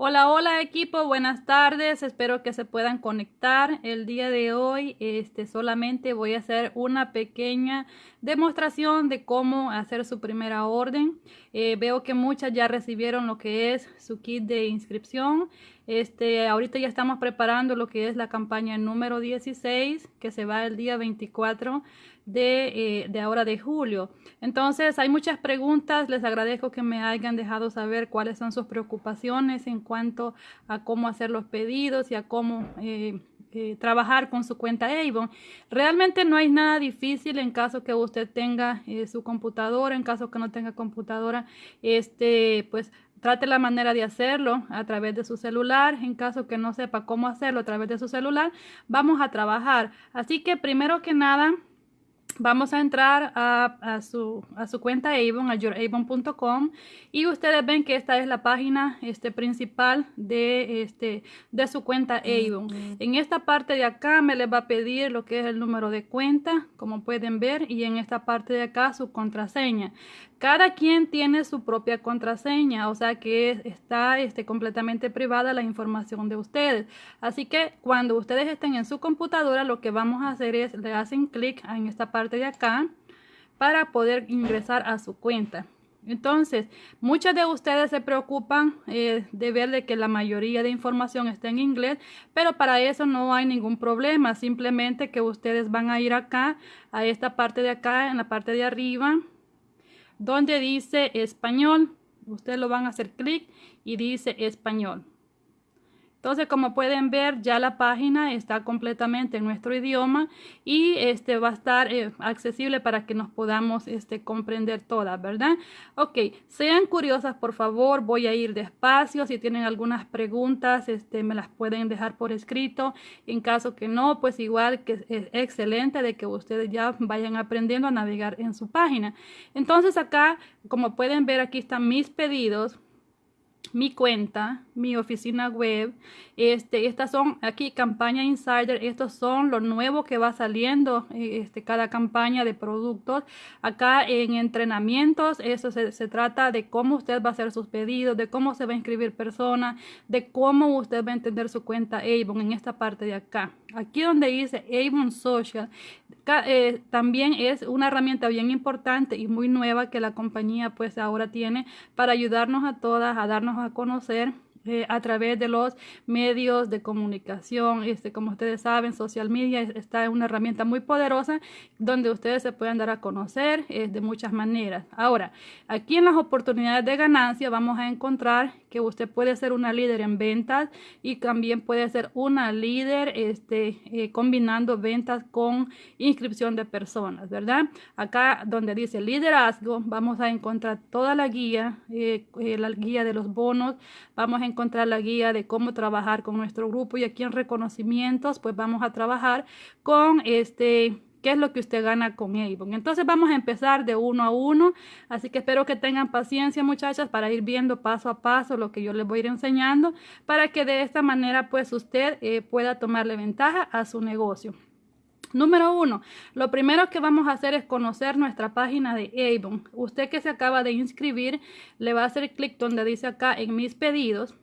Hola, hola equipo, buenas tardes, espero que se puedan conectar. El día de hoy este, solamente voy a hacer una pequeña demostración de cómo hacer su primera orden. Eh, veo que muchas ya recibieron lo que es su kit de inscripción. Este, ahorita ya estamos preparando lo que es la campaña número 16 que se va el día 24 de, eh, de, ahora de julio. Entonces hay muchas preguntas, les agradezco que me hayan dejado saber cuáles son sus preocupaciones en cuanto a cómo hacer los pedidos y a cómo eh, eh, trabajar con su cuenta Avon. Realmente no hay nada difícil en caso que usted tenga su computadora, en caso que no tenga computadora, este, pues trate la manera de hacerlo a través de su celular. En caso que no sepa cómo hacerlo a través de su celular, vamos a trabajar. Así que primero que nada, vamos a entrar a, su, a su cuenta Avon, a youravon.com y ustedes ven que esta es la página este, principal de, este, de su cuenta Avon. En esta parte de acá me les va a pedir lo que es el número de cuenta, como pueden ver, y en esta parte de acá su contraseña. Cada quien tiene su propia contraseña, o sea que está este, completamente privada la información de ustedes. Así que cuando ustedes estén en su computadora, lo que vamos a hacer es le hacen clic en esta parte de acá para poder ingresar a su cuenta. Entonces, muchos de ustedes se preocupan eh, de ver de que la mayoría de información está en inglés, pero para eso no hay ningún problema. Simplemente que ustedes van a ir acá, a esta parte de acá, en la parte de arriba, donde dice español. Ustedes lo van a hacer clic y dice español. Entonces, como pueden ver, ya la página está completamente en nuestro idioma y este va a estar eh, accesible para que nos podamos este, comprender todas, ¿verdad? Ok, sean curiosas, por favor, voy a ir despacio. Si tienen algunas preguntas, este, me las pueden dejar por escrito. En caso que no, pues igual que es excelente de que ustedes ya vayan aprendiendo a navegar en su página. Entonces acá, como pueden ver, aquí están mis pedidos mi cuenta, mi oficina web. Este, estas son aquí campaña insider. Estos son lo nuevo que va saliendo eh, este, cada campaña de productos. Acá en entrenamientos, eso se, se, trata de cómo usted va a hacer sus pedidos, de cómo se va a inscribir personas, de cómo usted va a entender su cuenta Avon en esta parte de acá. Aquí donde dice Avon Social, eh, también es una herramienta bien importante y muy nueva que la compañía pues ahora tiene para ayudarnos a todas a darnos a conocer eh, a través de los medios de comunicación. Este, como ustedes saben, social media está una herramienta muy poderosa donde ustedes se pueden dar a conocer eh, de muchas maneras. Ahora, aquí en las oportunidades de ganancia vamos a encontrar que usted puede ser una líder en ventas y también puede ser una líder este, eh, combinando ventas con inscripción de personas, ¿verdad? Acá donde dice liderazgo, vamos a encontrar toda la guía, la guía de los bonos, vamos a encontrar la guía de cómo trabajar con nuestro grupo y aquí en reconocimientos pues vamos a trabajar con este qué es lo que usted gana con Avon. Entonces vamos a empezar de uno a uno, así que espero que tengan paciencia muchachas para ir viendo paso a paso lo que yo les voy a ir enseñando para que de esta manera pues usted eh, pueda tomarle ventaja a su negocio. Número uno, lo primero que vamos a hacer es conocer nuestra página de Avon. Usted que se acaba de inscribir, le va a hacer clic donde dice acá en mis pedidos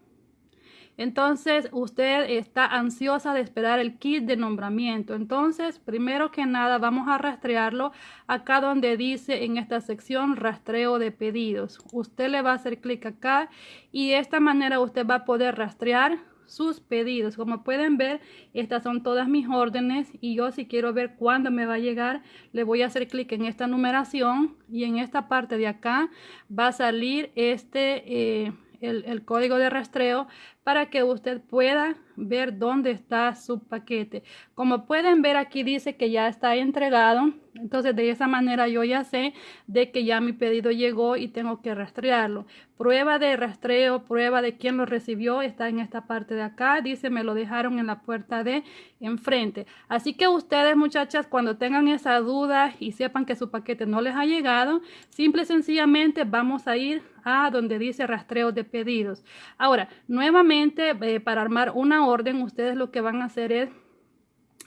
entonces, usted está ansiosa de esperar el kit de nombramiento. Entonces, primero que nada, vamos a rastrearlo acá donde dice en esta sección rastreo de pedidos. Usted le va a hacer clic acá y de esta manera usted va a poder rastrear sus pedidos. Como pueden ver, estas son todas mis órdenes y yo si quiero ver cuándo me va a llegar, le voy a hacer clic en esta numeración y en esta parte de acá va a salir este... Eh, el, código de rastreo para que usted pueda ver dónde está su paquete. Como pueden ver aquí dice que ya está entregado. Entonces de esa manera yo ya sé de que ya mi pedido llegó y tengo que rastrearlo. Prueba de rastreo, prueba de quién lo recibió está en esta parte de acá. Dice me lo dejaron en la puerta de enfrente. Así que ustedes muchachas cuando tengan esa duda y sepan que su paquete no les ha llegado, simple y sencillamente vamos a ir a donde dice rastreo de pedidos. Ahora, nuevamente eh, para armar una orden, ustedes lo que van a hacer es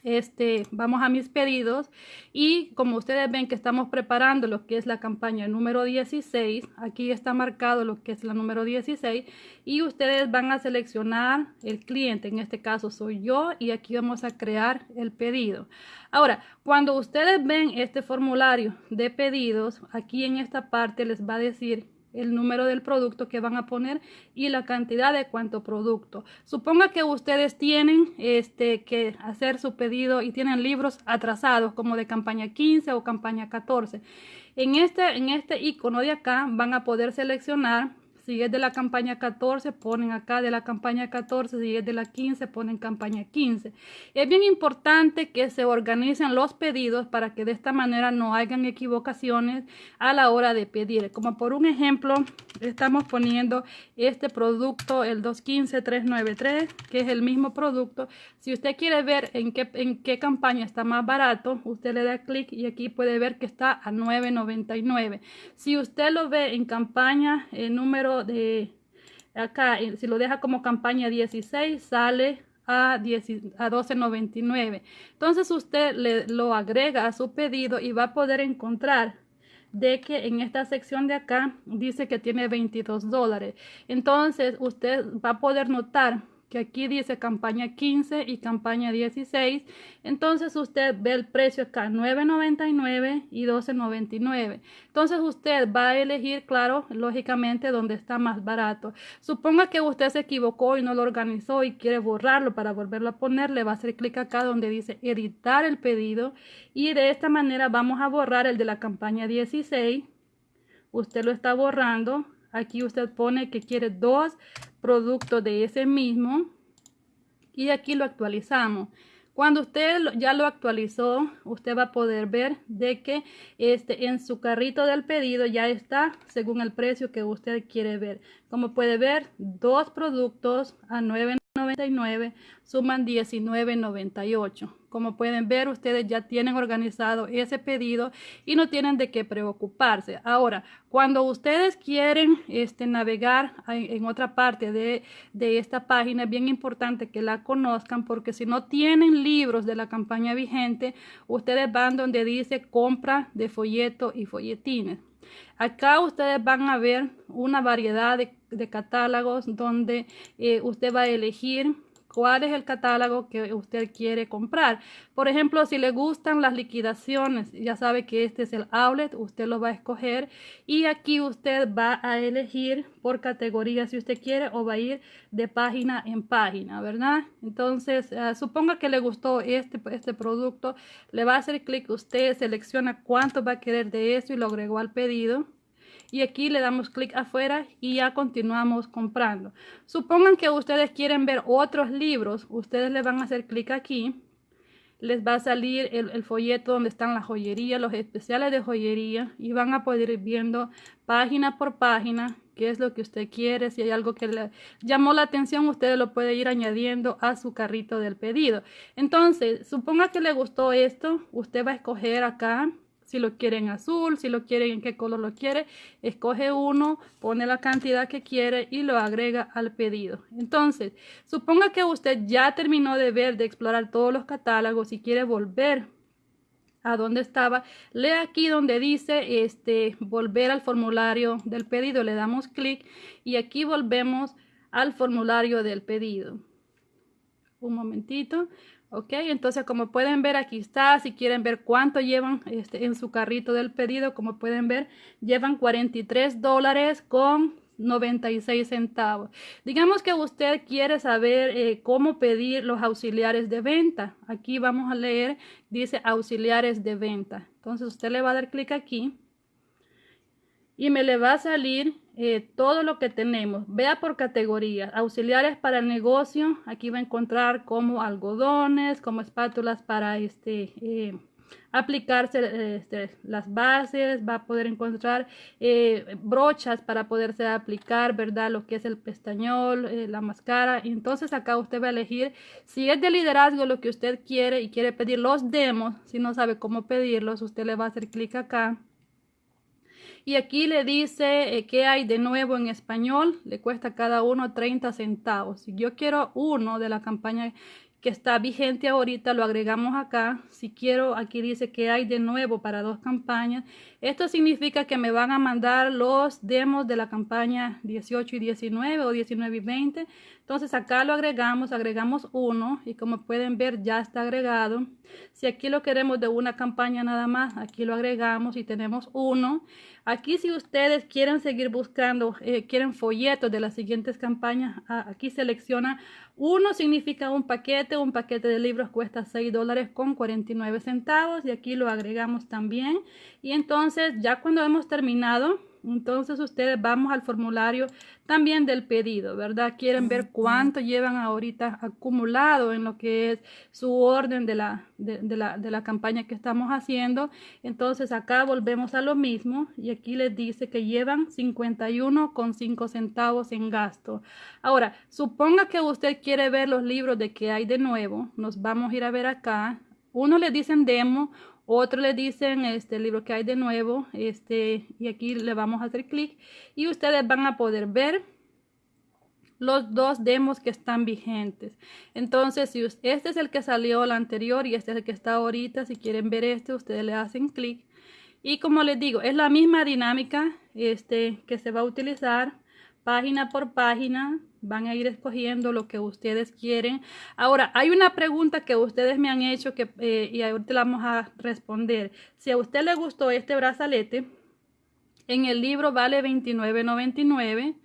este, vamos a mis pedidos y como ustedes ven que estamos preparando lo que es la campaña número 16, aquí está marcado lo que es la número 16 y ustedes van a seleccionar el cliente, en este caso soy yo y aquí vamos a crear el pedido. Ahora, cuando ustedes ven este formulario de pedidos, aquí en esta parte les va a decir el número del producto que van a poner y la cantidad de cuánto producto. Suponga que ustedes tienen este, que hacer su pedido y tienen libros atrasados como de campaña 15 o campaña 14. En este, en este icono de acá van a poder seleccionar si es de la campaña 14, ponen acá de la campaña 14. Si es de la 15, ponen campaña 15. Es bien importante que se organicen los pedidos para que de esta manera no hayan equivocaciones a la hora de pedir. Como por un ejemplo, estamos poniendo este producto, el 215-393, que es el mismo producto. Si usted quiere ver en qué, en qué campaña está más barato, usted le da clic y aquí puede ver que está a 9.99. Si usted lo ve en campaña el número de acá, si lo deja como campaña 16, sale a, a 12.99. Entonces usted le, lo agrega a su pedido y va a poder encontrar de que en esta sección de acá dice que tiene 22 dólares. Entonces usted va a poder notar que aquí dice campaña 15 y campaña 16. Entonces usted ve el precio acá 9.99 y 12.99. Entonces usted va a elegir, claro, lógicamente donde está más barato. Suponga que usted se equivocó y no lo organizó y quiere borrarlo para volverlo a poner, le va a hacer clic acá donde dice editar el pedido y de esta manera vamos a borrar el de la campaña 16. Usted lo está borrando. Aquí usted pone que quiere dos producto de ese mismo y aquí lo actualizamos. Cuando usted ya lo actualizó, usted va a poder ver de que este, en su carrito del pedido ya está según el precio que usted quiere ver. Como puede ver, dos productos a 9.99 suman 19.98. Como pueden ver, ustedes ya tienen organizado ese pedido y no tienen de qué preocuparse. Ahora, cuando ustedes quieren este, navegar en otra parte de, de esta página, es bien importante que la conozcan porque si no tienen libros de la campaña vigente, ustedes van donde dice compra de folleto y folletines. Acá ustedes van a ver una variedad de, catálogos donde eh, usted va a elegir cuál es el catálogo que usted quiere comprar. Por ejemplo, si le gustan las liquidaciones, ya sabe que este es el outlet, usted lo va a escoger y aquí usted va a elegir por categoría si usted quiere o va a ir de página en página, ¿verdad? Entonces, uh, suponga que le gustó este, este producto, le va a hacer clic, usted selecciona cuánto va a querer de eso y lo agregó al pedido y aquí le damos clic afuera y ya continuamos comprando. Supongan que ustedes quieren ver otros libros, ustedes le van a hacer clic aquí, les va a salir el, folleto donde están las joyerías, los especiales de joyería y van a poder ir viendo página por página qué es lo que usted quiere, si hay algo que le llamó la atención, usted lo puede ir añadiendo a su carrito del pedido. Entonces, suponga que le gustó esto, usted va a escoger acá si lo quiere en azul, si lo quiere en qué color lo quiere, escoge uno, pone la cantidad que quiere y lo agrega al pedido. Entonces, suponga que usted ya terminó de ver, de explorar todos los catálogos y quiere volver a donde estaba, lee aquí donde dice este volver al formulario del pedido, le damos clic y aquí volvemos al formulario del pedido. Un momentito. Ok, entonces como pueden ver aquí está, si quieren ver cuánto llevan este, en su carrito del pedido, como pueden ver, llevan 43 dólares con 96 centavos. Digamos que usted quiere saber eh, cómo pedir los auxiliares de venta. Aquí vamos a leer, dice auxiliares de venta. Entonces usted le va a dar clic aquí y me le va a salir eh, todo lo que tenemos. Vea por categoría. Auxiliares para el negocio. Aquí va a encontrar como algodones, como espátulas para este eh, aplicarse este, las bases. Va a poder encontrar eh, brochas para poderse aplicar, ¿verdad? Lo que es el pestañol, la máscara. Entonces acá usted va a elegir si es de liderazgo lo que usted quiere y quiere pedir los demos. Si no sabe cómo pedirlos, usted le va a hacer clic acá y aquí le dice eh, que hay de nuevo en español. Le cuesta cada uno 30 centavos. Si yo quiero uno de la campaña que está vigente ahorita, lo agregamos acá. Si quiero, aquí dice que hay de nuevo para dos campañas. Esto significa que me van a mandar los demos de la campaña 18 y 19 o 19 y 20. Entonces acá lo agregamos, agregamos uno y como pueden ver ya está agregado. Si aquí lo queremos de una campaña nada más, aquí lo agregamos y tenemos uno. Aquí si ustedes quieren seguir buscando, eh, quieren folletos de las siguientes campañas, ah, aquí selecciona uno significa un paquete, un paquete de libros cuesta 6 dólares con 49 centavos y aquí lo agregamos también. Y entonces ya cuando hemos terminado, entonces ustedes vamos al formulario también del pedido, ¿verdad? Quieren ver cuánto llevan ahorita acumulado en lo que es su orden de la, de, la, de la campaña que estamos haciendo. Entonces acá volvemos a lo mismo y aquí les dice que llevan 51,5 centavos en gasto. Ahora, suponga que usted quiere ver los libros de que hay de nuevo. Nos vamos a ir a ver acá. Uno le dicen demo, otro le dicen este libro que hay de nuevo, este, y aquí le vamos a hacer clic y ustedes van a poder ver los dos demos que están vigentes. Entonces, si este es el que salió la anterior y este es el que está ahorita, si quieren ver este, ustedes le hacen clic. Y como les digo, es la misma dinámica este, que se va a utilizar página por página van a ir escogiendo lo que ustedes quieren. Ahora, hay una pregunta que ustedes me han hecho que, eh, y ahorita la vamos a responder. Si a usted le gustó este brazalete, en el libro vale $29.99,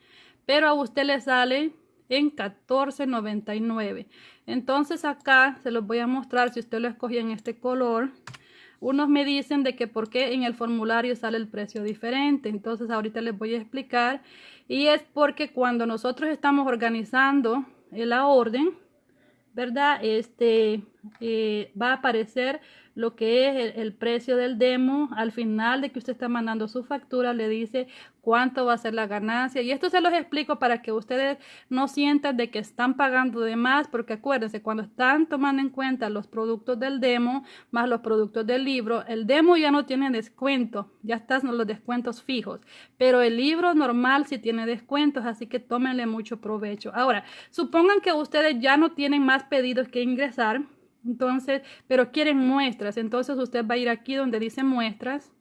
pero a usted le sale en $14.99. Entonces acá se los voy a mostrar si usted lo escogió en este color. Unos me dicen de que por qué en el formulario sale el precio diferente. Entonces ahorita les voy a explicar. Y es porque cuando nosotros estamos organizando la orden, ¿verdad? Este eh, va a aparecer lo que es el, precio del demo. Al final de que usted está mandando su factura, le dice cuánto va a ser la ganancia. Y esto se los explico para que ustedes no sientan de que están pagando de más, porque acuérdense, cuando están tomando en cuenta los productos del demo más los productos del libro, el demo ya no tiene descuento, ya están los descuentos fijos, pero el libro normal sí tiene descuentos, así que tómenle mucho provecho. Ahora, supongan que ustedes ya no tienen más pedidos que ingresar, entonces, pero quieren muestras. Entonces usted va a ir aquí donde dice muestras.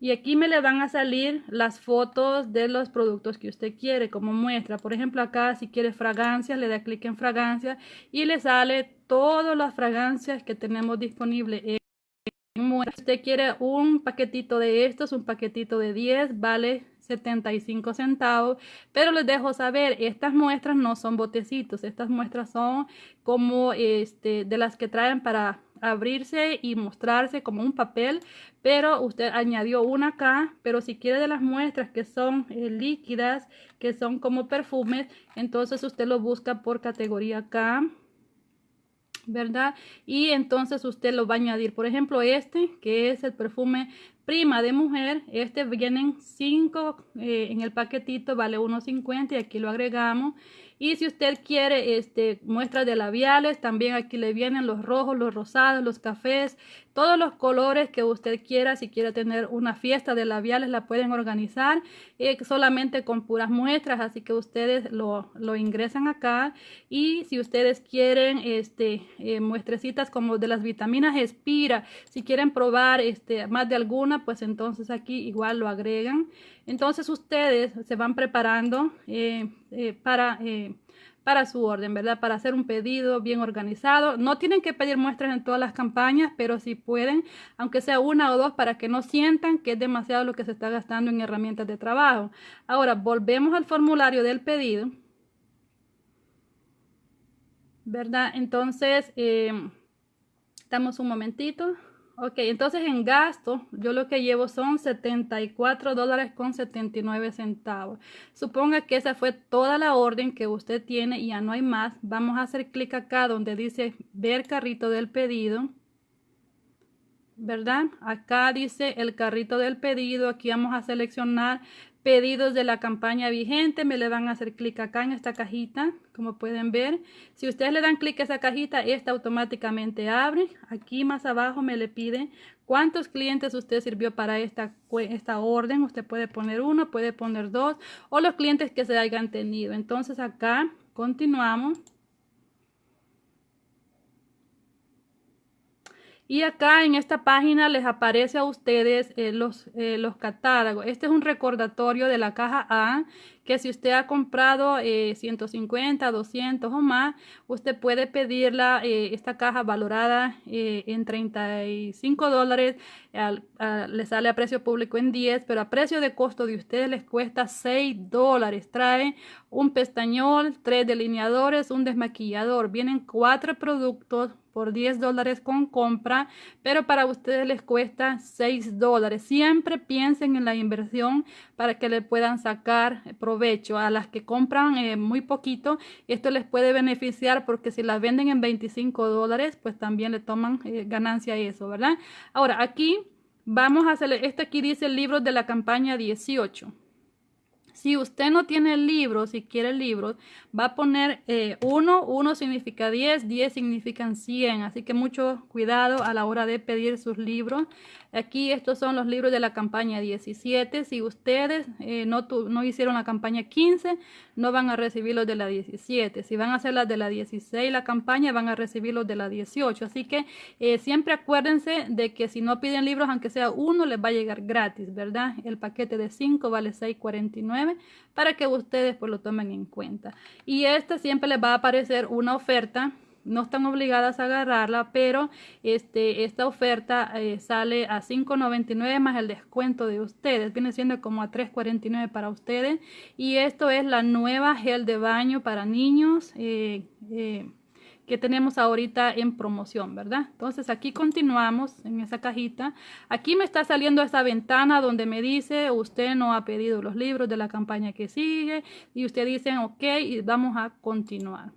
Y aquí me le van a salir las fotos de los productos que usted quiere como muestra. Por ejemplo, acá si quiere fragancias, le da clic en fragancias y le sale todas las fragancias que tenemos disponibles en. Si usted quiere un paquetito de estos, un paquetito de 10, vale 75 centavos, pero les dejo saber, estas muestras no son botecitos, estas muestras son como este de las que traen para abrirse y mostrarse como un papel, pero usted añadió una acá, pero si quiere de las muestras que son eh, líquidas, que son como perfumes, entonces usted lo busca por categoría acá ¿verdad? Y entonces usted lo va a añadir. Por ejemplo, este, que es el perfume prima de mujer, este vienen 5 eh, en el paquetito, vale 1.50 y aquí lo agregamos. Y si usted quiere este, muestras de labiales, también aquí le vienen los rojos, los rosados, los cafés, todos los colores que usted quiera. Si quiere tener una fiesta de labiales, la pueden organizar eh, solamente con puras muestras. Así que ustedes lo, lo ingresan acá. Y si ustedes quieren este, eh, muestrecitas como de las vitaminas Espira, si quieren probar este, más de alguna, pues entonces aquí igual lo agregan. Entonces ustedes se van preparando eh, para, para su orden, ¿verdad? Para hacer un pedido bien organizado. No tienen que pedir muestras en todas las campañas, pero si pueden, aunque sea una o dos, para que no sientan que es demasiado lo que se está gastando en herramientas de trabajo. Ahora, volvemos al formulario del pedido. ¿Verdad? Entonces, estamos un momentito. Ok, entonces en gasto, yo lo que llevo son 74 dólares con 79 centavos. Suponga que esa fue toda la orden que usted tiene y ya no hay más. Vamos a hacer clic acá donde dice ver carrito del pedido. ¿Verdad? Acá dice el carrito del pedido. Aquí vamos a seleccionar pedidos de la campaña vigente, me le van a hacer clic acá en esta cajita, como pueden ver. Si ustedes le dan clic a esa cajita, esta automáticamente abre. Aquí más abajo me le pide cuántos clientes usted sirvió para esta, esta orden. Usted puede poner uno, puede poner dos, o los clientes que se hayan tenido. Entonces acá continuamos. Y acá en esta página les aparece a ustedes eh, los, eh, los catálogos. Este es un recordatorio de la caja A que si usted ha comprado 150, eh, 200 o más, usted puede pedirla, esta caja valorada en 35 dólares, le sale a precio público en 10, pero a precio de costo de ustedes les cuesta 6 dólares. Trae un pestañol, tres delineadores, un desmaquillador. Vienen cuatro productos por 10 dólares con compra, pero para ustedes les cuesta 6 dólares. Siempre piensen en la inversión para que le puedan sacar provecho. A las que compran eh, muy poquito, esto les puede beneficiar porque si las venden en 25 dólares, pues también le toman eh, ganancia eso, ¿verdad? Ahora, aquí vamos a hacer, este aquí dice el libro de la campaña 18. Si usted no tiene el libro, si quiere el libro, va a poner 1, eh, 1 significa 10, 10 significan 100. Así que mucho cuidado a la hora de pedir sus libros. Aquí estos son los libros de la campaña 17. Si ustedes eh, no, no hicieron la campaña 15, no van a recibir los de la 17. Si van a hacer las de la 16, la campaña, van a recibir los de la 18. Así que eh, siempre acuérdense de que si no piden libros, aunque sea uno, les va a llegar gratis, ¿verdad? El paquete de 5 vale 6.49 para que ustedes pues lo tomen en cuenta. Y este siempre les va a aparecer una oferta no están obligadas a agarrarla, pero este, esta oferta eh, sale a $5.99 más el descuento de ustedes. Viene siendo como a $3.49 para ustedes. Y esto es la nueva gel de baño para niños. Eh, eh, que tenemos ahorita en promoción, ¿verdad? Entonces aquí continuamos en esa cajita. Aquí me está saliendo esta ventana donde me dice usted no ha pedido los libros de la campaña que sigue y usted dice ok y vamos a continuar.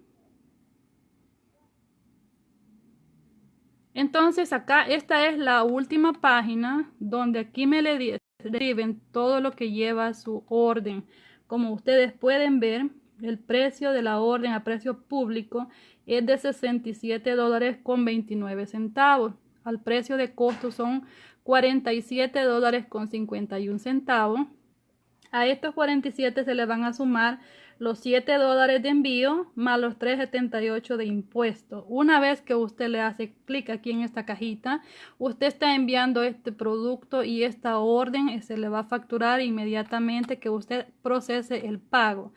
Entonces acá esta es la última página donde aquí me le describen todo lo que lleva su orden. Como ustedes pueden ver, el precio de la orden a precio público es de 67 dólares con 29 centavos. Al precio de costo son 47 dólares con 51 centavos. A estos 47 se le van a sumar los 7 dólares de envío más los 3.78 de impuesto. Una vez que usted le hace clic aquí en esta cajita, usted está enviando este producto y esta orden se le va a facturar inmediatamente que usted procese el pago.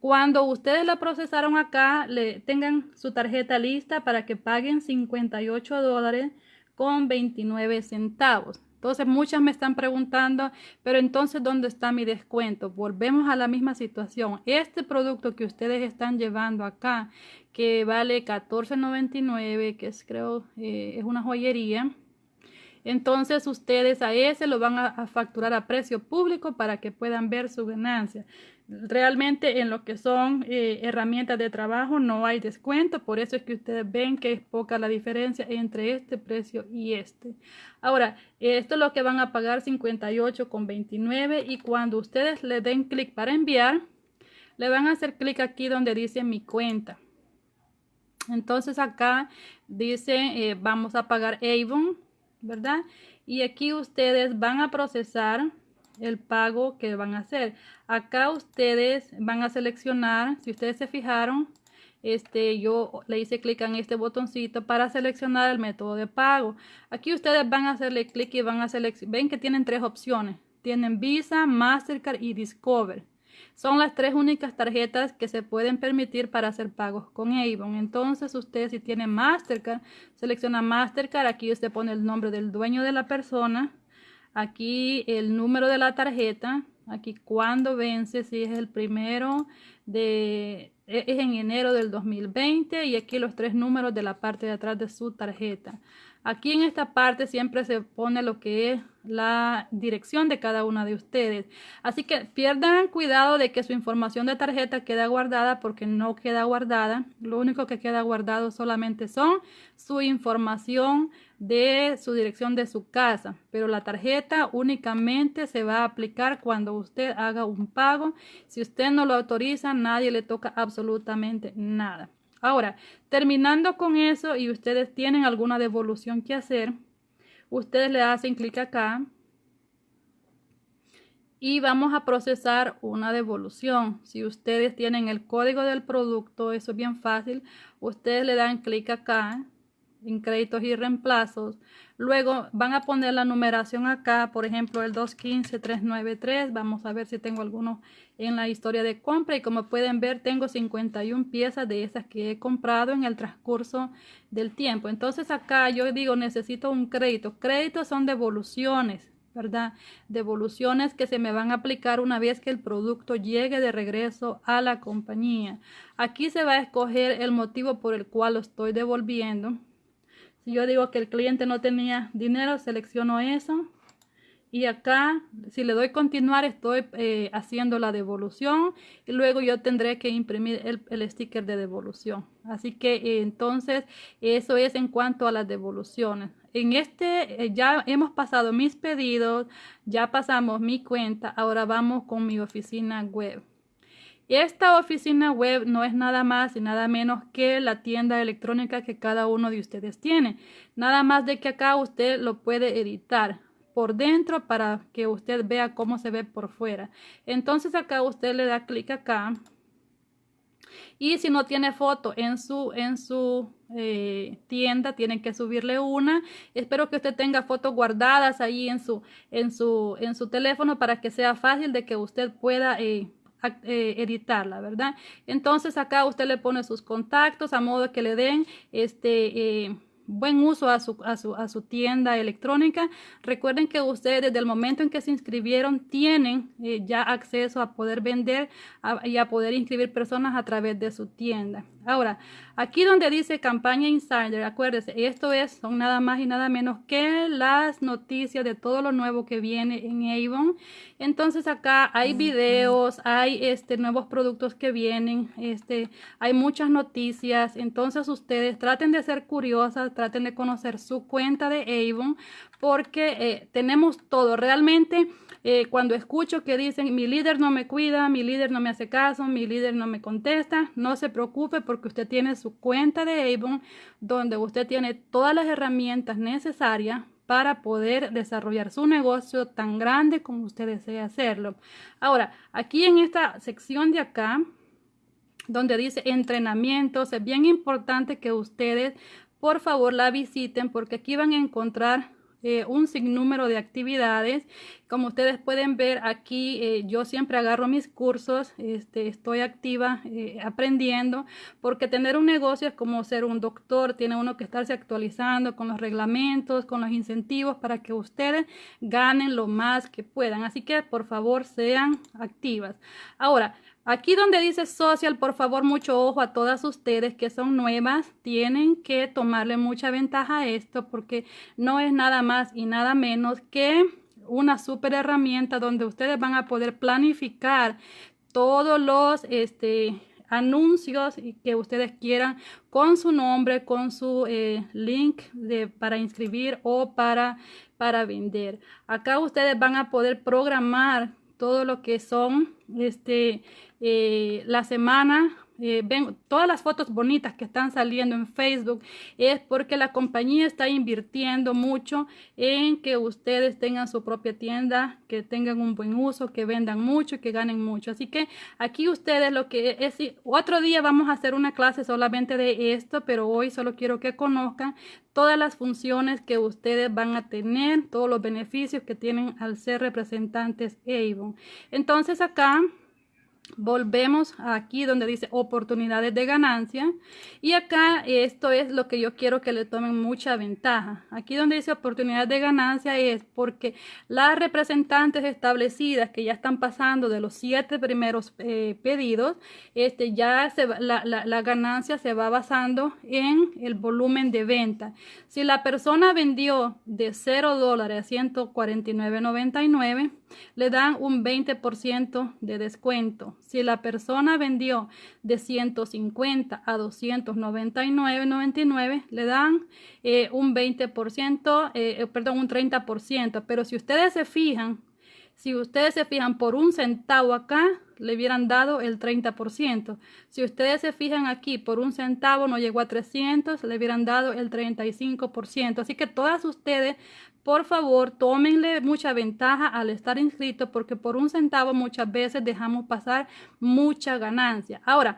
Cuando ustedes la procesaron acá, le tengan su tarjeta lista para que paguen 58 dólares con 29 centavos. Entonces muchas me están preguntando, pero entonces ¿dónde está mi descuento? Volvemos a la misma situación. Este producto que ustedes están llevando acá, que vale $14.99, que es creo eh, es una joyería. Entonces ustedes a ese lo van a facturar a precio público para que puedan ver su ganancia. Realmente en lo que son eh, herramientas de trabajo no hay descuento, por eso es que ustedes ven que es poca la diferencia entre este precio y este. Ahora, esto es lo que van a pagar 58,29 y cuando ustedes le den clic para enviar, le van a hacer clic aquí donde dice mi cuenta. Entonces acá dice eh, vamos a pagar Avon, ¿verdad? Y aquí ustedes van a procesar el pago que van a hacer. Acá ustedes van a seleccionar, si ustedes se fijaron, este, yo le hice clic en este botoncito para seleccionar el método de pago. Aquí ustedes van a hacerle clic y van a seleccionar, ven que tienen tres opciones. Tienen Visa, Mastercard y Discover. Son las tres únicas tarjetas que se pueden permitir para hacer pagos con Avon. Entonces usted si tiene Mastercard, selecciona Mastercard. Aquí usted pone el nombre del dueño de la persona aquí el número de la tarjeta, aquí cuando vence, si es el primero de, e, es en enero del 2020 y aquí los tres números de la parte de atrás de su tarjeta. Aquí en esta parte siempre se pone lo que es la dirección de cada una de ustedes. Así que pierdan cuidado de que su información de tarjeta quede guardada porque no queda guardada. Lo único que queda guardado solamente son su información de su dirección de su casa. Pero la tarjeta únicamente se va a aplicar cuando usted haga un pago. Si usted no lo autoriza, nadie le toca absolutamente nada. Ahora, terminando con eso y ustedes tienen alguna devolución que hacer, ustedes le hacen clic acá y vamos a procesar una devolución. Si ustedes tienen el código del producto, eso es bien fácil. Ustedes le dan clic acá en créditos y reemplazos. Luego van a poner la numeración acá, por ejemplo el 215-393. Vamos a ver si tengo alguno en la historia de compra y como pueden ver tengo 51 piezas de esas que he comprado en el transcurso del tiempo. Entonces acá yo digo necesito un crédito. Créditos son devoluciones. ¿verdad? Devoluciones que se me van a aplicar una vez que el producto llegue de regreso a la compañía. Aquí se va a escoger el motivo por el cual lo estoy devolviendo. Si yo digo que el cliente no tenía dinero, selecciono eso. Y acá, si le doy continuar, estoy eh, haciendo la devolución. Y luego yo tendré que imprimir el, sticker de devolución. Así que eh, entonces, eso es en cuanto a las devoluciones. En este, eh, ya hemos pasado mis pedidos, ya pasamos mi cuenta. Ahora vamos con mi oficina web. Esta oficina web no es nada más y nada menos que la tienda electrónica que cada uno de ustedes tiene. Nada más de que acá usted lo puede editar por dentro para que usted vea cómo se ve por fuera. Entonces acá usted le da clic acá. Y si no tiene foto en su, en su eh, tienda, tienen que subirle una. Espero que usted tenga fotos guardadas ahí en su, en su, en su teléfono para que sea fácil de que usted pueda eh, eh, editarla, ¿verdad? Entonces acá usted le pone sus contactos a modo que le den este... Eh, buen uso a su, a, su, a su, tienda electrónica. Recuerden que ustedes desde el momento en que se inscribieron tienen eh, ya acceso a poder vender y a poder inscribir personas a través de su tienda. Ahora, aquí donde dice campaña insider, acuérdense, esto es, son nada más y nada menos que las noticias de todo lo nuevo que viene en Avon. Entonces acá hay videos, hay este, nuevos productos que vienen, este, hay muchas noticias. Entonces ustedes traten de ser curiosas, traten de conocer su cuenta de Avon porque eh, tenemos todo. Realmente eh, cuando escucho que dicen mi líder no me cuida, mi líder no me hace caso, mi líder no me contesta, no se preocupe porque usted tiene su cuenta de Avon donde usted tiene todas las herramientas necesarias para poder desarrollar su negocio tan grande como usted desea hacerlo. Ahora, aquí en esta sección de acá, donde dice entrenamientos, es bien importante que ustedes por favor la visiten porque aquí van a encontrar eh, un sinnúmero de actividades. Como ustedes pueden ver aquí, eh, yo siempre agarro mis cursos, este, estoy activa eh, aprendiendo, porque tener un negocio es como ser un doctor, tiene uno que estarse actualizando con los reglamentos, con los incentivos para que ustedes ganen lo más que puedan. Así que por favor sean activas. Ahora, Aquí donde dice social, por favor, mucho ojo a todas ustedes que son nuevas. Tienen que tomarle mucha ventaja a esto porque no es nada más y nada menos que una super herramienta donde ustedes van a poder planificar todos los este, anuncios que ustedes quieran con su nombre, con su eh, link de, para inscribir o para, para vender. Acá ustedes van a poder programar todo lo que son este, eh, la semana eh, ven todas las fotos bonitas que están saliendo en Facebook es porque la compañía está invirtiendo mucho en que ustedes tengan su propia tienda, que tengan un buen uso, que vendan mucho, que ganen mucho. Así que aquí ustedes lo que es, otro día vamos a hacer una clase solamente de esto, pero hoy solo quiero que conozcan todas las funciones que ustedes van a tener, todos los beneficios que tienen al ser representantes Avon. Entonces acá Volvemos aquí donde dice oportunidades de ganancia y acá esto es lo que yo quiero que le tomen mucha ventaja. Aquí donde dice oportunidades de ganancia es porque las representantes establecidas que ya están pasando de los siete primeros eh, pedidos, este ya se la, la, ganancia se va basando en el volumen de venta. Si la persona vendió de 0 dólares a 149.99, le dan un 20% de descuento. Si la persona vendió de 150 a 299.99, le dan eh, un 20%, eh, eh, perdón, un 30%. Pero si ustedes se fijan, si ustedes se fijan por un centavo acá, le hubieran dado el 30%. Si ustedes se fijan aquí, por un centavo no llegó a 300, le hubieran dado el 35%. Así que todas ustedes por favor, tómenle mucha ventaja al estar inscrito porque por un centavo muchas veces dejamos pasar mucha ganancia. Ahora,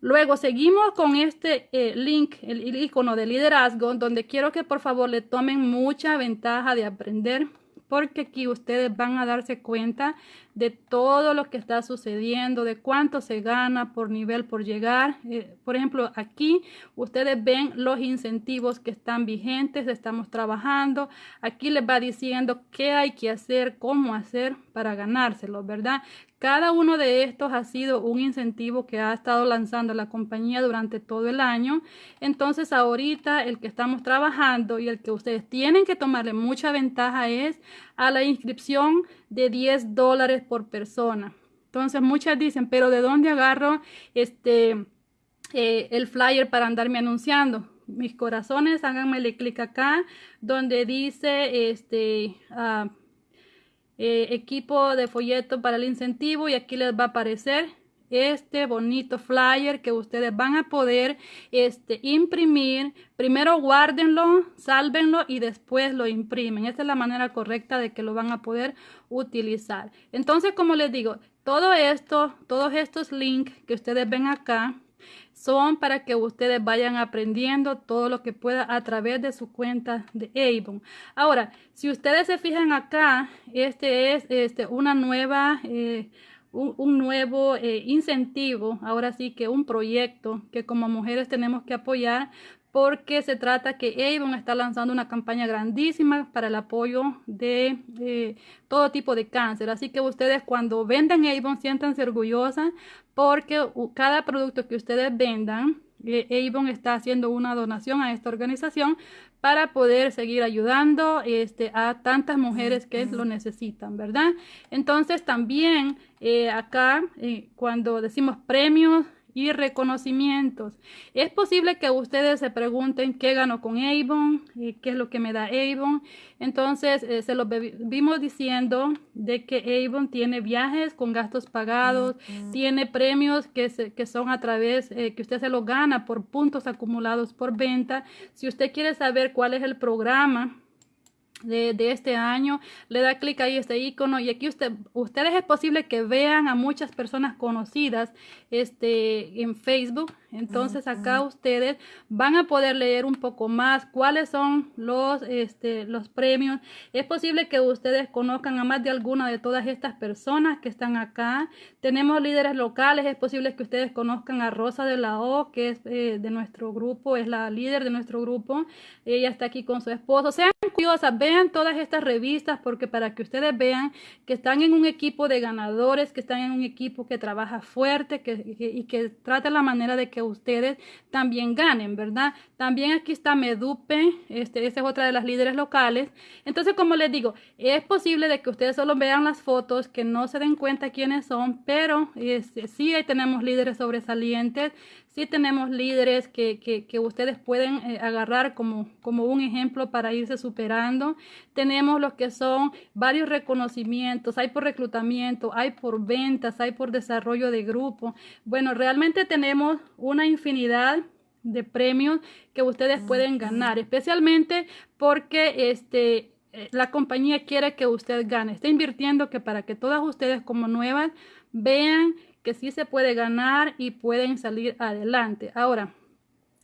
Luego seguimos con este eh, link, el icono de liderazgo, donde quiero que por favor le tomen mucha ventaja de aprender porque aquí ustedes van a darse cuenta de todo lo que está sucediendo, de cuánto se gana por nivel por llegar. Eh, por ejemplo, aquí ustedes ven los incentivos que están vigentes, estamos trabajando. Aquí les va diciendo qué hay que hacer, cómo hacer para ganárselo, ¿verdad? Cada uno de estos ha sido un incentivo que ha estado lanzando la compañía durante todo el año. Entonces ahorita el que estamos trabajando y el que ustedes tienen que tomarle mucha ventaja es a la inscripción de 10 dólares por persona. Entonces muchas dicen, pero ¿de dónde agarro este eh, el flyer para andarme anunciando? Mis corazones, háganmele clic acá donde dice este ah, eh, equipo de folleto para el incentivo y aquí les va a aparecer este bonito flyer que ustedes van a poder este, imprimir. Primero guárdenlo, sálvenlo y después lo imprimen. Esta es la manera correcta de que lo van a poder utilizar. Entonces, como les digo, todo esto, todos estos links que ustedes ven acá, son para que ustedes vayan aprendiendo todo lo que pueda a través de su cuenta de Avon. Ahora, si ustedes se fijan acá, este es este, una nueva... Eh, un, nuevo eh, incentivo, ahora sí que un proyecto que como mujeres tenemos que apoyar porque se trata que Avon está lanzando una campaña grandísima para el apoyo de eh, todo tipo de cáncer. Así que ustedes cuando vendan Avon siéntanse orgullosas porque cada producto que ustedes vendan, Avon está haciendo una donación a esta organización para poder seguir ayudando este, a tantas mujeres que lo necesitan, ¿verdad? Entonces también eh, acá eh, cuando decimos premios, y reconocimientos. Es posible que ustedes se pregunten qué gano con Avon, y qué es lo que me da Avon. Entonces, eh, se lo vimos diciendo de que Avon tiene viajes con gastos pagados, tiene premios que, que son a través, eh, que usted se lo gana por puntos acumulados por venta. Si usted quiere saber cuál es el programa, de, este año, le da clic ahí este icono y aquí usted, ustedes es posible que vean a muchas personas conocidas este, en Facebook. Entonces acá ustedes van a poder leer un poco más cuáles son los, este, los premios. Es posible que ustedes conozcan a más de alguna de todas estas personas que están acá. Tenemos líderes locales, es posible que ustedes conozcan a Rosa de la O, que es eh, de nuestro grupo, es la líder de nuestro grupo. Ella está aquí con su esposo. Sean curiosas, todas estas revistas porque para que ustedes vean que están en un equipo de ganadores, que están en un equipo que trabaja fuerte que, y que trata la manera de que ustedes también ganen, ¿verdad? También aquí está Medupe, este, esta es otra de las líderes locales. Entonces, como les digo, es posible de que ustedes solo vean las fotos, que no se den cuenta quiénes son, pero este, sí tenemos líderes sobresalientes, sí tenemos líderes que, que, ustedes pueden eh, agarrar como, como un ejemplo para irse superando. Tenemos los que son varios reconocimientos, hay por reclutamiento, hay por ventas, hay por desarrollo de grupo. Bueno, realmente tenemos una infinidad de premios que ustedes pueden ganar, especialmente porque este eh, la compañía quiere que usted gane. Está invirtiendo que para que todas ustedes como nuevas vean que sí se puede ganar y pueden salir adelante. Ahora,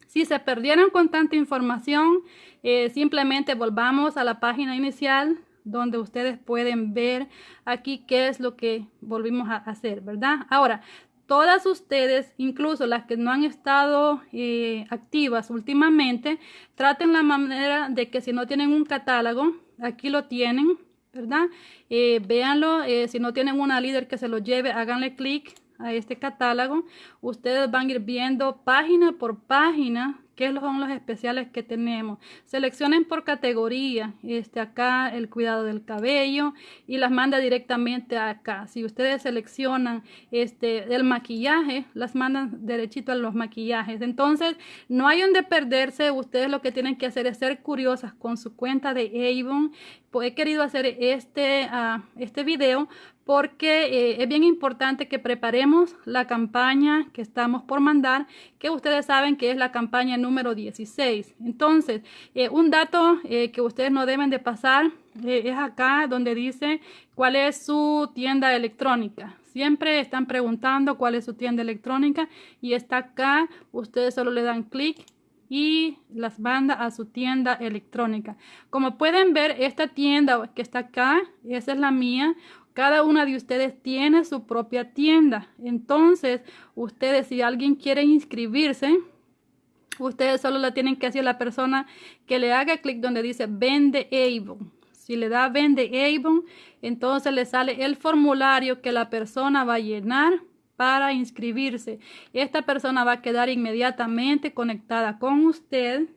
si se perdieron con tanta información, eh, simplemente volvamos a la página inicial donde ustedes pueden ver aquí qué es lo que volvimos a hacer, ¿verdad? Ahora, todas ustedes, incluso las que no han estado eh, activas últimamente, traten la manera de que si no tienen un catálogo, aquí lo tienen, ¿verdad? Eh, véanlo, si no tienen una líder que se lo lleve, háganle clic a este catálogo, ustedes van a ir viendo página por página qué son los especiales que tenemos. Seleccionen por categoría, este acá el cuidado del cabello y las manda directamente acá. Si ustedes seleccionan este el maquillaje, las mandan derechito a los maquillajes. Entonces, no hay donde perderse. Ustedes lo que tienen que hacer es ser curiosas con su cuenta de Avon. Pues he querido hacer este, uh, este video porque eh, es bien importante que preparemos la campaña que estamos por mandar, que ustedes saben que es la campaña número 16. Entonces, eh, un dato eh, que ustedes no deben de pasar es acá donde dice cuál es su tienda electrónica. Siempre están preguntando cuál es su tienda electrónica y está acá. Ustedes solo le dan clic y las manda a su tienda electrónica. Como pueden ver, esta tienda que está acá, esa es la mía. Cada una de ustedes tiene su propia tienda. Entonces, ustedes si alguien quiere inscribirse, ustedes solo la tienen que hacer la persona que le haga clic donde dice vende Avon. Si le da vende Avon, entonces le sale el formulario que la persona va a llenar para inscribirse. Esta persona va a quedar inmediatamente conectada con usted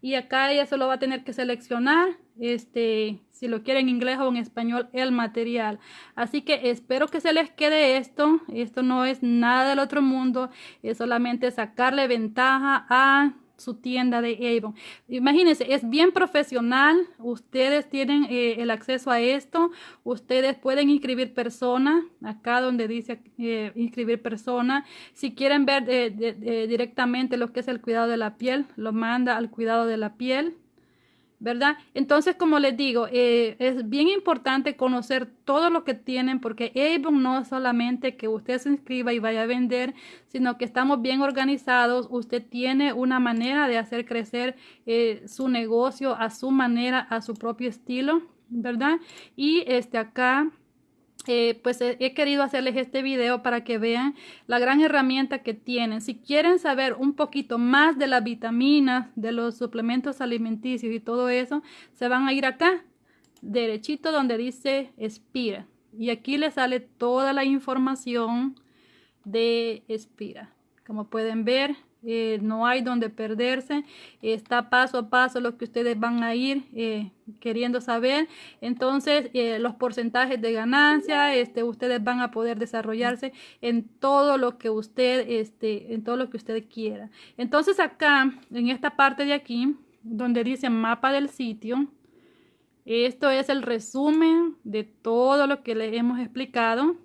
y acá ella solo va a tener que seleccionar este si lo quiere en inglés o en español el material. Así que espero que se les quede esto. Esto no es nada del otro mundo es solamente sacarle ventaja a su tienda de Avon. Imagínense, es bien profesional. Ustedes tienen eh, el acceso a esto. Ustedes pueden inscribir personas. Acá donde dice eh, inscribir personas. Si quieren ver eh, directamente lo que es el cuidado de la piel, lo manda al cuidado de la piel. ¿Verdad? Entonces, como les digo, eh, es bien importante conocer todo lo que tienen porque Avon no es solamente que usted se inscriba y vaya a vender, sino que estamos bien organizados. Usted tiene una manera de hacer crecer eh, su negocio a su manera, a su propio estilo, ¿verdad? Y este acá eh, pues he, querido hacerles este video para que vean la gran herramienta que tienen. Si quieren saber un poquito más de las vitaminas, de los suplementos alimenticios y todo eso, se van a ir acá, derechito donde dice Espira. Y aquí les sale toda la información de Espira. Como pueden ver, eh, no hay donde perderse, está paso a paso lo que ustedes van a ir eh, queriendo saber. Entonces, eh, los porcentajes de ganancia, este, ustedes van a poder desarrollarse en todo lo que usted, este, en todo lo que usted quiera. Entonces, acá, en esta parte de aquí, donde dice mapa del sitio, esto es el resumen de todo lo que les hemos explicado,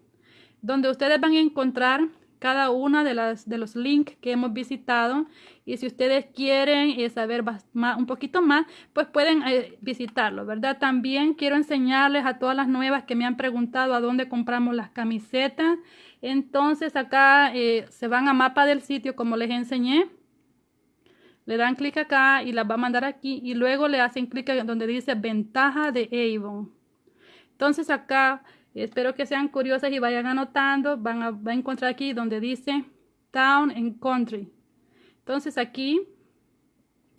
donde ustedes van a encontrar cada una de las de los links que hemos visitado. Y si ustedes quieren eh, saber más, un poquito más pues pueden eh, visitarlo verdad también quiero enseñarles a todas las nuevas que me han preguntado a dónde compramos las camisetas. Entonces acá eh, se van a mapa del sitio como les enseñé. Le dan clic acá y las va a mandar aquí. Y luego le hacen clic donde dice ventaja de Avon. Entonces acá Espero que sean curiosas y vayan anotando. Van a, encontrar aquí donde dice Town and Country. Entonces aquí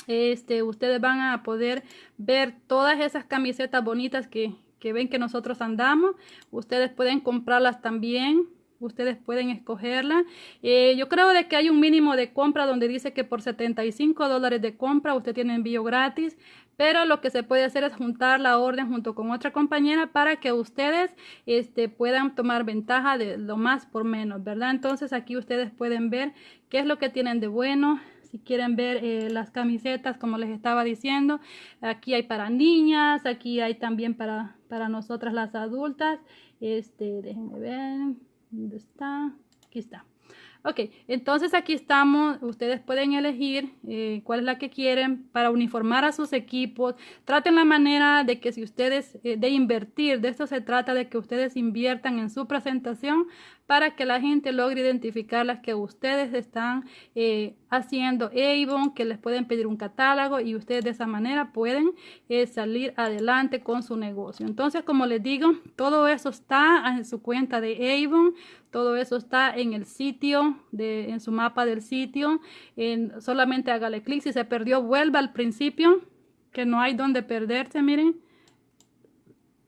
este, ustedes van a poder ver todas esas camisetas bonitas que, que ven que nosotros andamos. Ustedes pueden comprarlas también ustedes pueden escogerla. Eh, yo creo de que hay un mínimo de compra donde dice que por 75 dólares de compra usted tiene envío gratis, pero lo que se puede hacer es juntar la orden junto con otra compañera para que ustedes este, puedan tomar ventaja de lo más por menos, ¿verdad? Entonces aquí ustedes pueden ver qué es lo que tienen de bueno, si quieren ver eh, las camisetas como les estaba diciendo aquí hay para niñas aquí hay también para para nosotras las adultas este déjenme ver ¿Dónde está? Aquí está. Ok, entonces aquí estamos, ustedes pueden elegir eh, cuál es la que quieren para uniformar a sus equipos. Traten la manera de que si ustedes, eh, de invertir, de esto se trata de que ustedes inviertan en su presentación para que la gente logre identificar las que ustedes están eh, haciendo Avon, que les pueden pedir un catálogo y ustedes de esa manera pueden salir adelante con su negocio. Entonces, como les digo, todo eso está en su cuenta de Avon. Todo eso está en el sitio, de, en su mapa del sitio. En, solamente hágale clic. Si se perdió, vuelva al principio, que no hay donde perderse, miren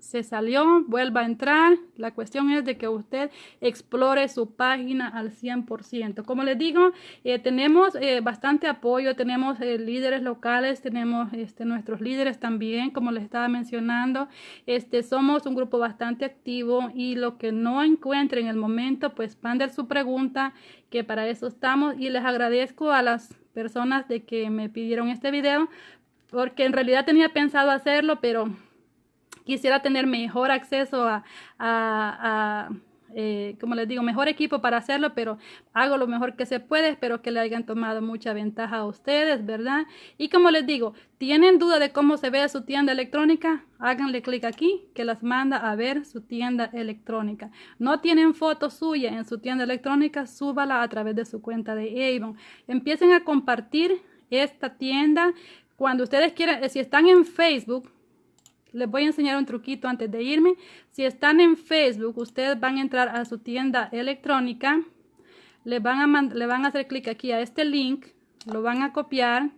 se salió, vuelva a entrar. La cuestión es de que usted explore su página al 100%. Como les digo, eh, tenemos eh, bastante apoyo, tenemos eh, líderes locales, tenemos este, nuestros líderes también, como les estaba mencionando. Este, somos un grupo bastante activo y lo que no encuentre en el momento, pues manden su pregunta, que para eso estamos. Y les agradezco a las personas de que me pidieron este video, porque en realidad tenía pensado hacerlo, pero quisiera tener mejor acceso a, eh, como les digo, mejor equipo para hacerlo, pero hago lo mejor que se puede. Espero que le hayan tomado mucha ventaja a ustedes, ¿verdad? Y como les digo, ¿tienen duda de cómo se ve su tienda electrónica? Háganle clic aquí que las manda a ver su tienda electrónica. No tienen foto suya en su tienda electrónica, súbala a través de su cuenta de Avon. Empiecen a compartir esta tienda. Cuando ustedes quieran, si están en Facebook, les voy a enseñar un truquito antes de irme. Si están en Facebook, ustedes van a entrar a su tienda electrónica. Le van a, le van a hacer clic aquí a este link. Lo van a copiar.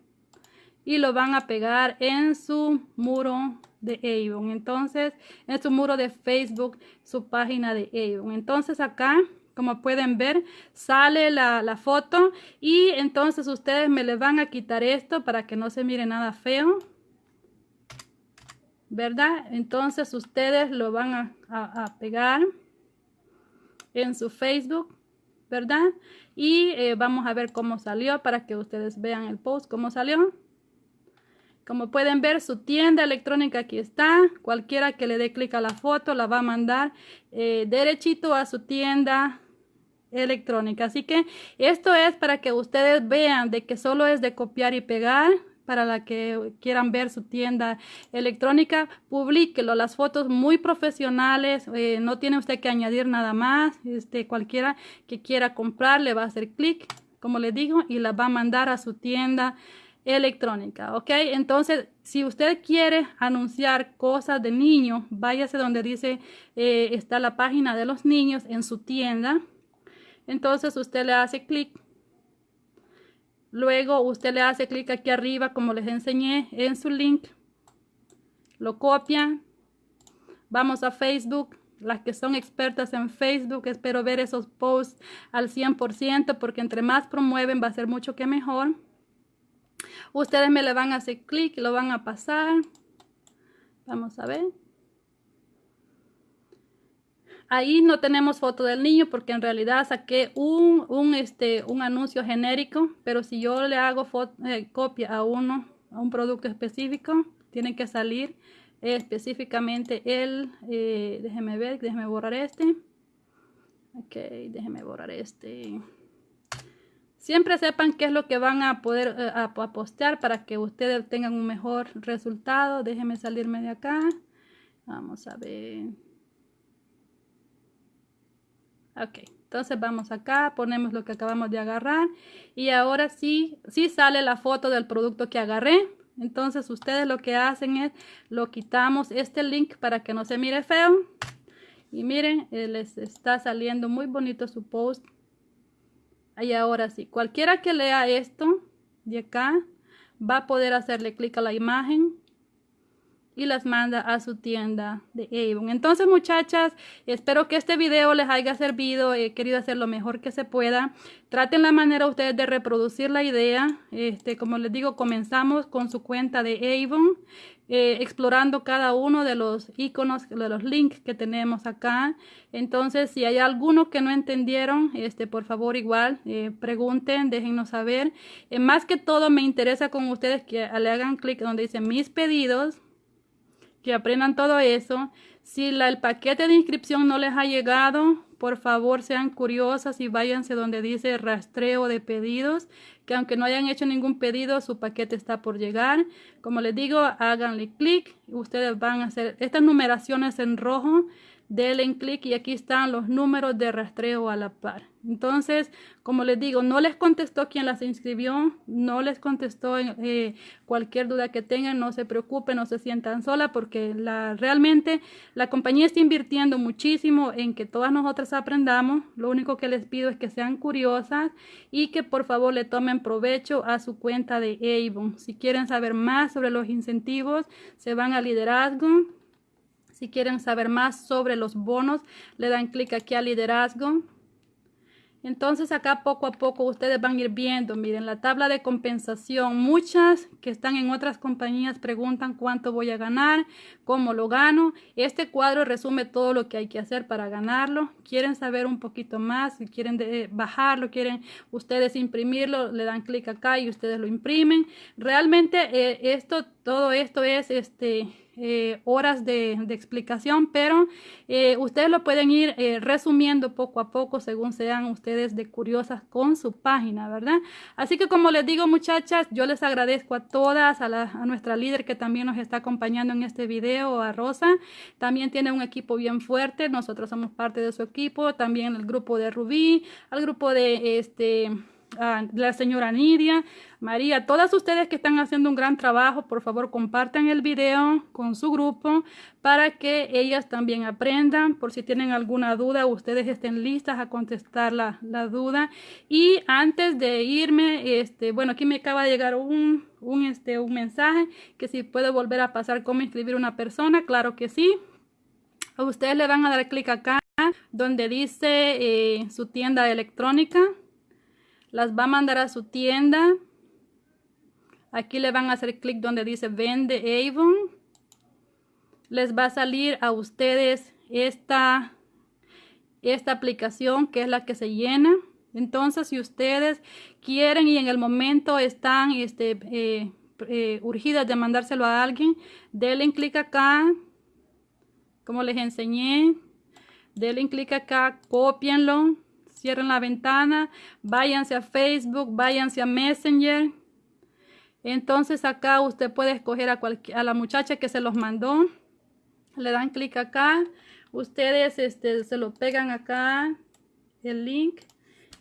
Y lo van a pegar en su muro de Avon. Entonces, en su muro de Facebook, su página de Avon. Entonces acá como pueden ver sale la, la, foto y entonces ustedes me le van a quitar esto para que no se mire nada feo ¿verdad? Entonces ustedes lo van a, pegar en su Facebook, ¿verdad? Y eh, vamos a ver cómo salió para que ustedes vean el post, cómo salió. Como pueden ver, su tienda electrónica aquí está. Cualquiera que le dé clic a la foto la va a mandar eh, derechito a su tienda electrónica. Así que esto es para que ustedes vean de que solo es de copiar y pegar para la que quieran ver su tienda electrónica, publíquelo, las fotos muy profesionales, eh, no tiene usted que añadir nada más, este, cualquiera que quiera comprar le va a hacer clic, como le digo, y la va a mandar a su tienda electrónica, ¿ok? Entonces, si usted quiere anunciar cosas de niños, váyase donde dice, eh, está la página de los niños en su tienda, entonces usted le hace clic Luego usted le hace clic aquí arriba como les enseñé en su link. Lo copia. Vamos a Facebook. Las que son expertas en Facebook, espero ver esos posts al 100% porque entre más promueven va a ser mucho que mejor. Ustedes me le van a hacer clic lo van a pasar. Vamos a ver. Ahí no tenemos foto del niño porque en realidad saqué un, un, este, un anuncio genérico, pero si yo le hago eh, copia a uno, a un producto específico, tiene que salir específicamente el, eh, déjeme ver, déjeme borrar este. Ok, déjeme borrar este. Siempre sepan qué es lo que van a poder eh, a postear para que ustedes tengan un mejor resultado. Déjeme salirme de acá. Vamos a ver. Ok, entonces vamos acá, ponemos lo que acabamos de agarrar y ahora sí, sí sale la foto del producto que agarré. Entonces ustedes lo que hacen es, lo quitamos este link para que no se mire feo. Y miren, eh, les está saliendo muy bonito su post. Y ahora sí, cualquiera que lea esto de acá, va a poder hacerle clic a la imagen y las manda a su tienda de Avon. Entonces muchachas, espero que este video les haya servido. He querido hacer lo mejor que se pueda. Traten la manera ustedes de reproducir la idea. Este, como les digo, comenzamos con su cuenta de Avon. Eh, explorando cada uno de los iconos, de los links que tenemos acá. Entonces, si hay alguno que no entendieron, este, por favor, igual, eh, pregunten, déjennos saber. Eh, más que todo, me interesa con ustedes que le hagan clic donde dice mis pedidos que aprendan todo eso. Si el paquete de inscripción no les ha llegado, por favor sean curiosas y váyanse donde dice rastreo de pedidos, que aunque no hayan hecho ningún pedido, su paquete está por llegar. Como les digo, háganle clic ustedes van a hacer estas numeraciones en rojo denle en clic y aquí están los números de rastreo a la par. Entonces, como les digo, no les contestó quien las inscribió, no les contestó eh, cualquier duda que tengan, no se preocupen, no se sientan sola porque realmente la compañía está invirtiendo muchísimo en que todas nosotras aprendamos. Lo único que les pido es que sean curiosas y que por favor le tomen provecho a su cuenta de Avon. Si quieren saber más sobre los incentivos, se van a liderazgo si quieren saber más sobre los bonos, le dan clic aquí a liderazgo. Entonces acá poco a poco ustedes van a ir viendo, miren la tabla de compensación. Muchas que están en otras compañías preguntan cuánto voy a ganar, cómo lo gano. Este cuadro resume todo lo que hay que hacer para ganarlo. Quieren saber un poquito más, si quieren bajarlo, quieren ustedes imprimirlo, le dan clic acá y ustedes lo imprimen. Realmente eh, esto, todo esto es este eh, horas de, explicación, pero eh, ustedes lo pueden ir eh, resumiendo poco a poco según sean ustedes de curiosas con su página, ¿verdad? Así que como les digo muchachas, yo les agradezco a todas, a, a nuestra líder que también nos está acompañando en este video, a Rosa, también tiene un equipo bien fuerte, nosotros somos parte de su equipo, también el grupo de Rubí, al grupo de este la señora Nidia, María, todas ustedes que están haciendo un gran trabajo, por favor compartan el video con su grupo para que ellas también aprendan. Por si tienen alguna duda, ustedes estén listas a contestar la, duda. Y antes de irme, este, bueno, aquí me acaba de llegar un, un, este, un mensaje que si puedo volver a pasar cómo inscribir una persona, claro que sí. ustedes le van a dar clic acá donde dice eh, su tienda electrónica las va a mandar a su tienda. Aquí le van a hacer clic donde dice vende Avon. Les va a salir a ustedes esta, esta aplicación que es la que se llena. Entonces, si ustedes quieren y en el momento están este, eh, eh, urgidas de mandárselo a alguien, denle clic acá, como les enseñé. Denle clic acá, copienlo cierren la ventana, váyanse a Facebook, váyanse a Messenger. Entonces acá usted puede escoger a, a la muchacha que se los mandó. Le dan clic acá. Ustedes este, se lo pegan acá, el link.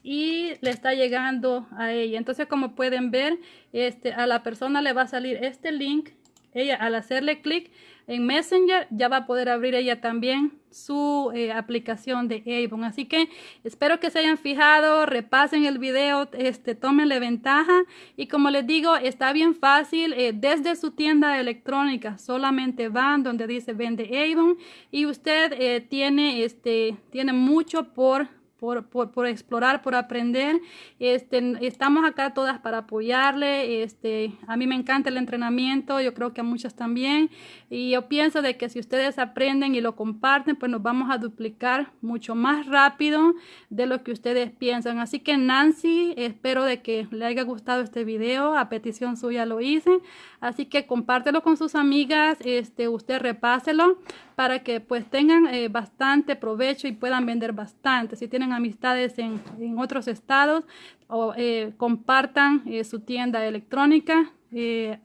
Y le está llegando a ella. Entonces como pueden ver, este, a la persona le va a salir este link. Ella al hacerle clic en Messenger ya va a poder abrir ella también su eh, aplicación de Avon. Así que espero que se hayan fijado, repasen el video, este, tómenle ventaja y como les digo, está bien fácil eh, desde su tienda electrónica, solamente van donde dice vende Avon y usted eh, tiene, este, tiene mucho por por, por, por, explorar, por aprender. Este, estamos acá todas para apoyarle. Este, a mí me encanta el entrenamiento, yo creo que a muchas también. Y yo pienso de que si ustedes aprenden y lo comparten, pues nos vamos a duplicar mucho más rápido de lo que ustedes piensan. Así que Nancy, espero de que le haya gustado este video. A petición suya lo hice. Así que compártelo con sus amigas, este, usted repáselo para que pues tengan eh, bastante provecho y puedan vender bastante. Si tienen amistades en, otros estados, o, eh, compartan eh, su tienda electrónica,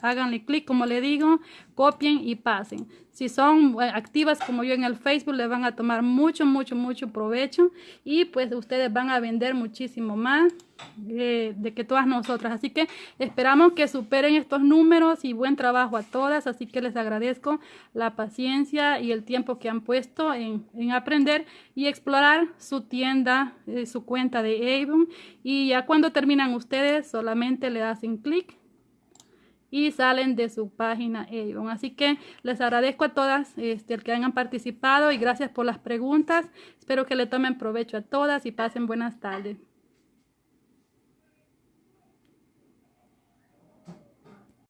háganle clic como le digo, copien y pasen. Si son activas como yo en el Facebook, les van a tomar mucho, mucho, mucho provecho y pues ustedes van a vender muchísimo más de que todas nosotras. Así que esperamos que superen estos números y buen trabajo a todas. Así que les agradezco la paciencia y el tiempo que han puesto en, aprender y explorar su tienda, eh, su cuenta de Avon. Y ya cuando terminan ustedes, solamente le hacen clic y salen de su página Avon. Así que les agradezco a todas este, el que hayan participado y gracias por las preguntas. Espero que le tomen provecho a todas y pasen buenas tardes.